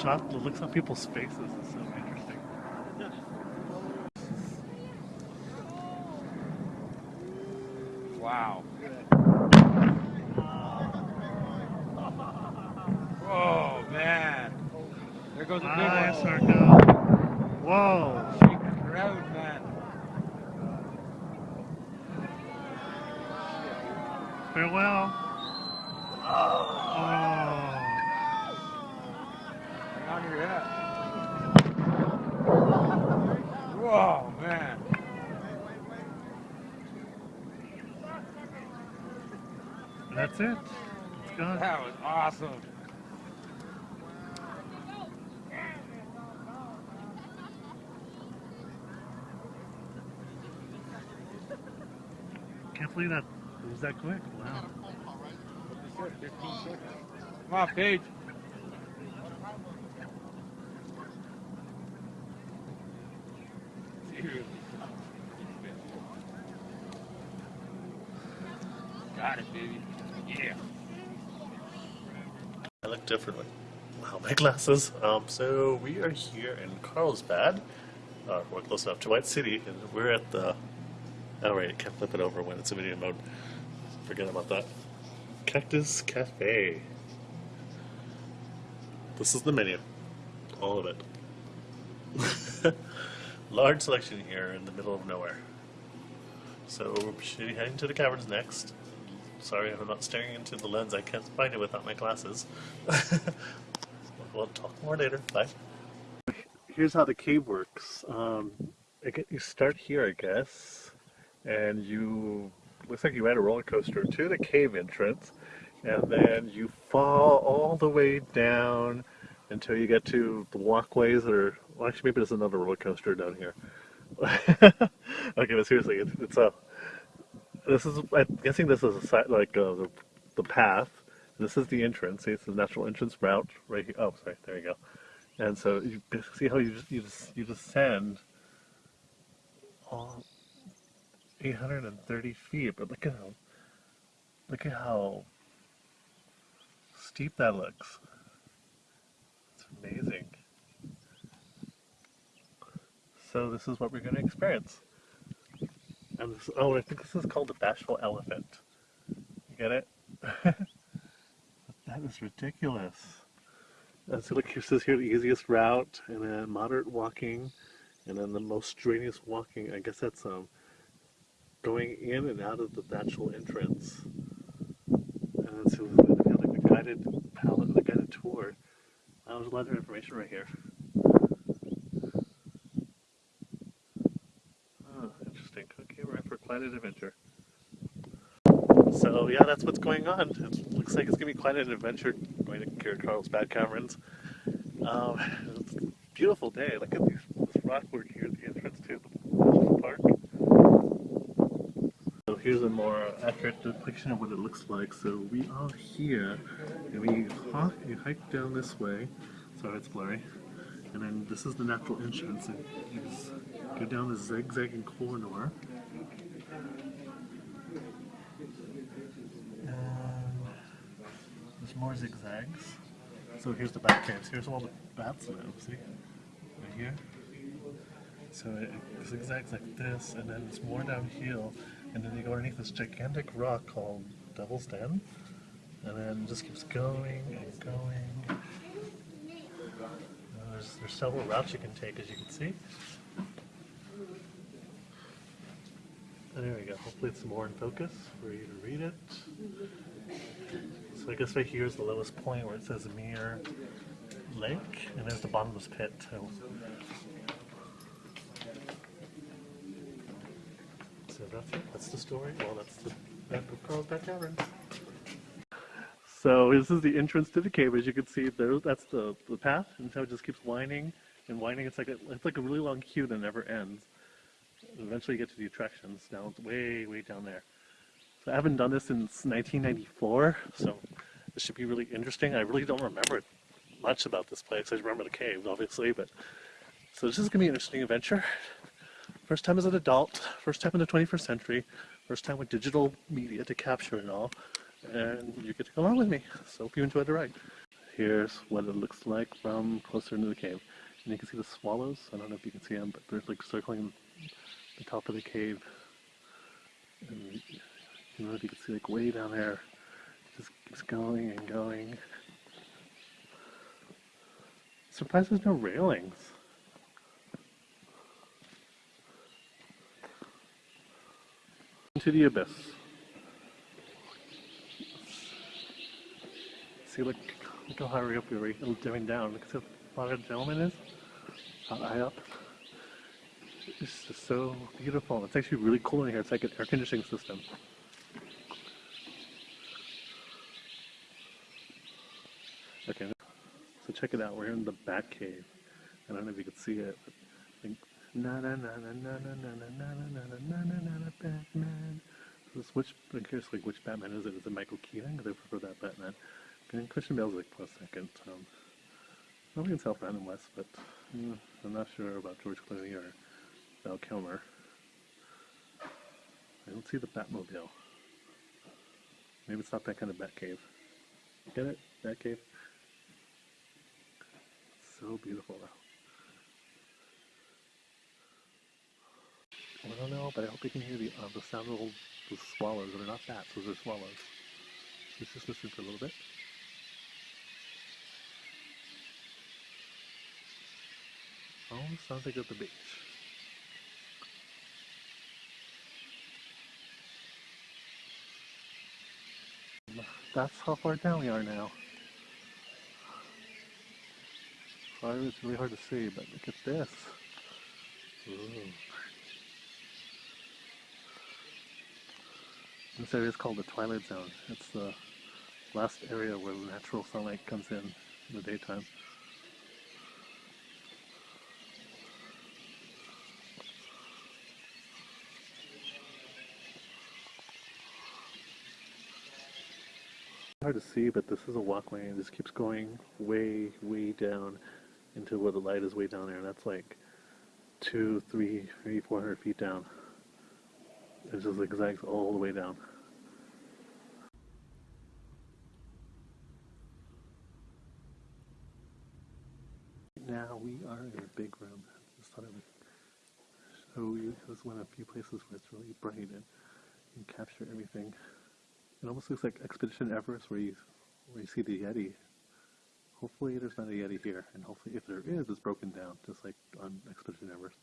shot, the looks on people's faces is so interesting. Wow. Oh man. There goes a big Nice, one. Whoa. Shake the crowd, man. Farewell. Oh. Hang on to your hat. Whoa, man. That's it. It's gone. That was awesome. Can't believe that it was that quick. Wow. What you said, 15 seconds. Come on, Paige. Dude. Got it, baby. Yeah. I look differently. Wow, my glasses. Um, so we are here in Carlsbad. Uh, we're close enough to White City, and we're at the. Oh right, it can't flip it over when it's in video mode. Forget about that. Cactus Cafe. This is the menu. All of it. Large selection here in the middle of nowhere. So we should be heading to the caverns next. Sorry if I'm not staring into the lens. I can't find it without my glasses. we'll talk more later. Bye. Here's how the cave works. Um, I get- you start here, I guess, and you looks like you add a roller coaster to the cave entrance, and then you fall all the way down until you get to the walkways that are. Well, actually, maybe there's another roller coaster down here. okay, but seriously, it's, it's a this is I'm guessing this is a like uh, the the path. This is the entrance. See, it's the natural entrance route right here. Oh, sorry, there you go. And so you see how you just you just you descend all 830 feet, but look at how look at how steep that looks. It's amazing. So this is what we're going to experience. And this, oh, I think this is called the bashful elephant. You get it? that is ridiculous. And so look, here says here the easiest route, and then moderate walking, and then the most strenuous walking. I guess that's um going in and out of the actual entrance. And then so we have like a guided palette, the guided tour. Uh, was a lot of information right here. Oh, interesting. An adventure. So yeah, that's what's going on. It looks like it's gonna be quite an adventure going to Kira Carlsbad Caverns. Um, beautiful day. Look at these, this rock work here at the entrance to the park. So here's a more accurate depiction of what it looks like. So we are here, and we hike, you hike down this way. Sorry, it's blurry. And then this is the natural entrance. And you just go down this zigzagging corridor. And there's more zigzags. So here's the bat caves. Here's all the bats live. See? Right here. So it zigzags like this, and then it's more downhill, and then you go underneath this gigantic rock called Devil's Den, and then it just keeps going and going. Uh, there's, there's several routes you can take, as you can see. And there we go. Hopefully it's more in focus for you to read it. So I guess right here is the lowest point where it says Mirror Lake, and there's the bottomless pit too. So that's it. That's the story. Well, that's the map of Carlsbad Cavern. So this is the entrance to the cave. As you can see, there that's the, the path, and so it just keeps winding and winding. It's like a, it's like a really long queue that never ends. Eventually, you get to the attractions down way, way down there. So I haven't done this since 1994, so this should be really interesting. I really don't remember much about this place. I remember the caves, obviously, but so this is gonna be an interesting adventure. First time as an adult, first time in the 21st century, first time with digital media to capture it all, and you get to come along with me. So hope you enjoy the ride. Here's what it looks like from closer into the cave. And you can see the swallows. I don't know if you can see them, but they're like circling the top of the cave. And you know, if you can see like way down there. Just keeps going and going. Surprised there's no railings. Into the abyss. See, look, look how high up we're going down. Look how far the gentleman is. How high up. It's just so beautiful. It's actually really cool in here. It's like an air conditioning system. Okay, so check it out. We're in the Bat Cave. I don't know if you can see it. Like, na na na na na na na na na na na na na na Batman. Which I'm curious like which Batman is it? Is it Michael Keaton? Because I prefer that Batman. And Christian Bale's like a second. Um, nobody can tell Brandon West, but mm, I'm not sure about George Clooney or Val Kilmer. I don't see the Batmobile. Maybe it's not that kind of Batcave. Get it? Batcave? So beautiful though. I don't know, but I hope you can hear the uh, the sound of the, swallows. They're not bats; those are swallows. Let's just listen for a little bit. Oh, sounds like at the beach. That's how far down we are now. Sorry, it's really hard to see, but look at this. Ooh. This area is called the Twilight Zone. It's the last area where the natural sunlight comes in in the daytime. Hard to see, but this is a walkway and this keeps going way, way down into where the light is way down there. And that's like two, three, maybe four hundred feet down. It just zigzags all the way down. Now we are in a big room. I just thought I would show you. This is one of a few places where it's really bright and you can capture everything. It almost looks like Expedition Everest where you where you see the Yeti. Hopefully there's not a Yeti here, and hopefully if there is, it's broken down, just like on Expedition Everest.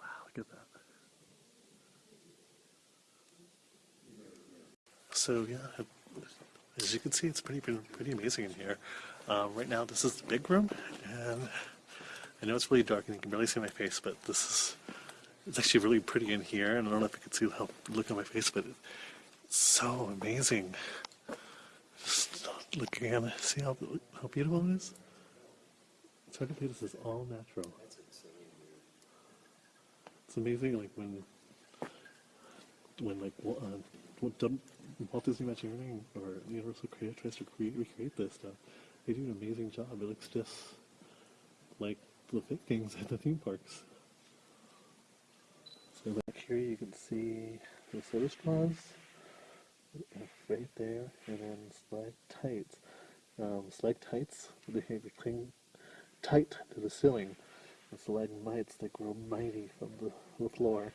Wow, look at that. So yeah, as you can see, it's pretty pretty amazing in here. Um, right now, this is the big room, and I know it's really dark and you can barely see my face, but this is it's actually really pretty in here. And I don't know if you can see how look at my face, but it's so amazing. Looking at it, see how how beautiful it is. This is all natural. It's amazing, like when when like uh, Walt Disney Imagineering or Universal Creative tries to create recreate this stuff, they do an amazing job. It looks just like the things at the theme parks. So back here you can see the soda straws right there, and then stalactites. Um, stalactites they, they cling tight to the ceiling, and stalagmites that grow mighty from the, the floor.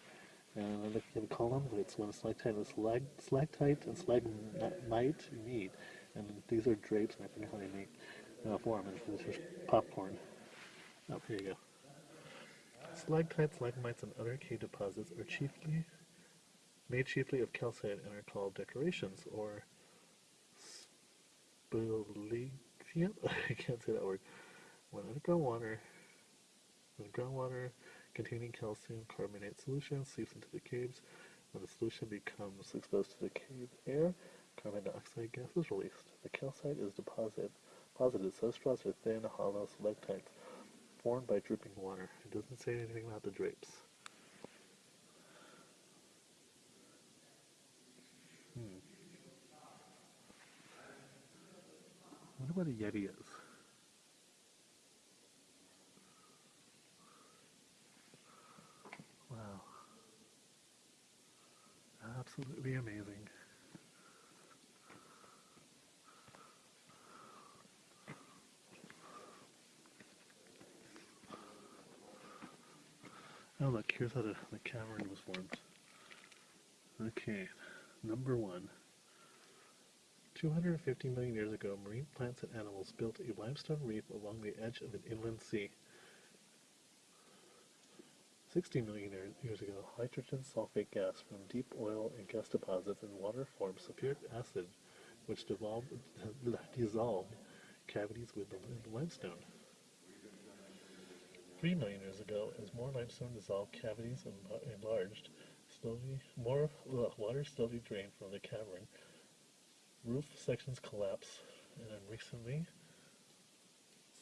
And I'm looking at the columns, it's one stalactite and stalag, stalactite and stalagmite meet. And these are drapes, and I forget how they make uh, form. And this is popcorn. Oh, here you go. Stalactites, stalagmites, and other cave deposits are chiefly made chiefly of calcite and are called decorations or spelegium. I can't say that word. When underground water, when groundwater containing calcium carbonate solution seeps into the caves, when the solution becomes exposed to the cave air, carbon dioxide gas is released. The calcite is deposited, deposited so straws are thin, hollow stalactites formed by dripping water. It doesn't say anything about the drapes. wonder where the Yeti is. Wow. Absolutely amazing. Oh look, here's how the, the cavern was formed. Okay, number one. 250 million years ago, marine plants and animals built a limestone reef along the edge of an inland sea. 60 million years ago, hydrogen sulfate gas from deep oil and gas deposits and water formed sulfuric acid, which devolved, dissolved cavities within the limestone. 3 million years ago, as more limestone dissolved cavities enla- enlarged, slowly more water slowly drained from the cavern. Roof sections collapse, and then recently,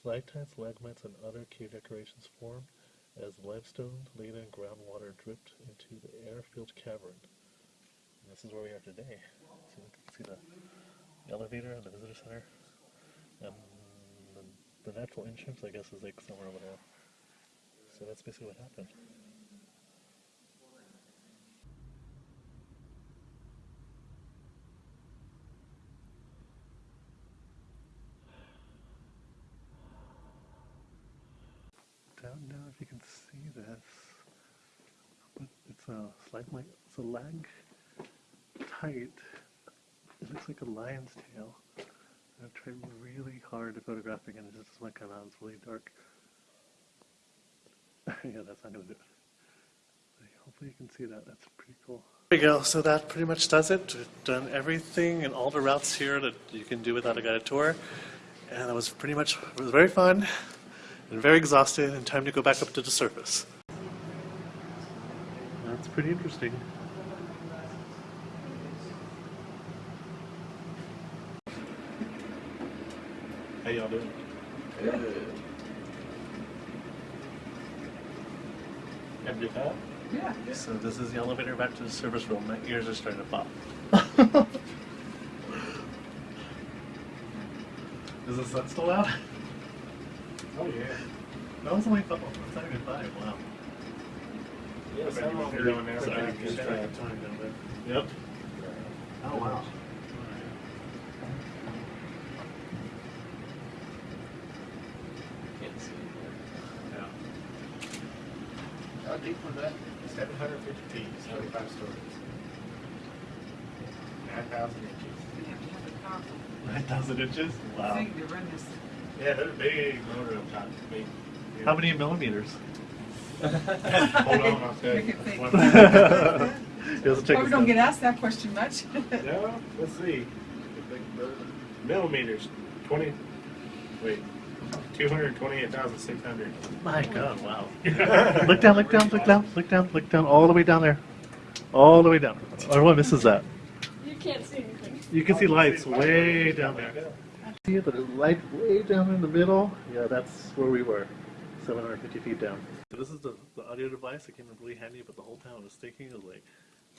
stalactites, stalagmites, and other cave decorations formed as limestone-laden groundwater dripped into the air-filled cavern. And this is where we are today. So you can see the elevator and the visitor center. And the, the natural entrance, I guess, is like somewhere over there. So that's basically what happened. I don't know if you can see this, but it's a stalagmite, it's a lag tight. It looks like a lion's tail. I've tried really hard to photograph and it just doesn't come out. It's really dark. yeah, that's not gonna do it. Hopefully you can see that. That's pretty cool. There you go. So that pretty much does it. We've done everything and all the routes here that you can do without a guided tour. And it was pretty much, it was very fun and very exhausted and time to go back up to the surface. That's pretty interesting. How y'all doing? Have a good time? So this is the elevator back to the service room. My ears are starting to pop. is the sun still out? Oh, yeah. That was only five. It's not even five. Wow. Yeah, some of them are doing there. Sorry, but I I'm just just tried trying to- time down there. Yep. Oh wow. Yeah. How deep was that? Seven hundred fifty feet, seventy-five stories. Nine thousand inches. Nine thousand inches. Wow. thing to run this. Yeah, there's a big motor up top. Big. How many millimeters? Hold on, I'll tell you. it think. One- Let's check Probably don't out. get asked that question much. No, let's see. Millimeters, twenty, wait, two hundred twenty-eight thousand six hundred. My God! Wow. look down! Look down! Look down! Look down! Look down! All the way down there. All the way down. Everyone misses that. You can't see anything. You can see lights way down there. See the light way down in the middle? Yeah, that's where we were, 750 feet down. So this is the, the audio device that came in really handy, but the whole town was thinking it was like,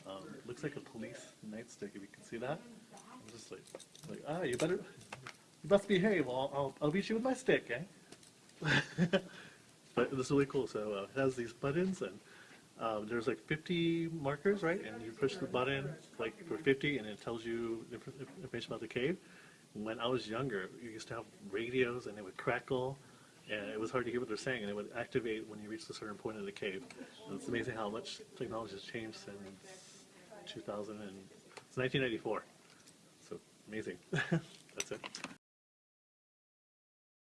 um, looks like a police nightstick, if you can see that. I'm just like, like ah, you better, you must behave, I'll, I'll, I'll beat you with my stick, eh? but it's really cool, so uh, it has these buttons and um, there's like 50 markers, right? And you push the button like for 50, and it tells you inf- information about the cave. When I was younger, you used to have radios, and it would crackle, and it was hard to hear what they're saying, and it would activate when you reached a certain point in the cave. And it's amazing how much technology has changed since 2000 and it's 1994. So amazing. That's it.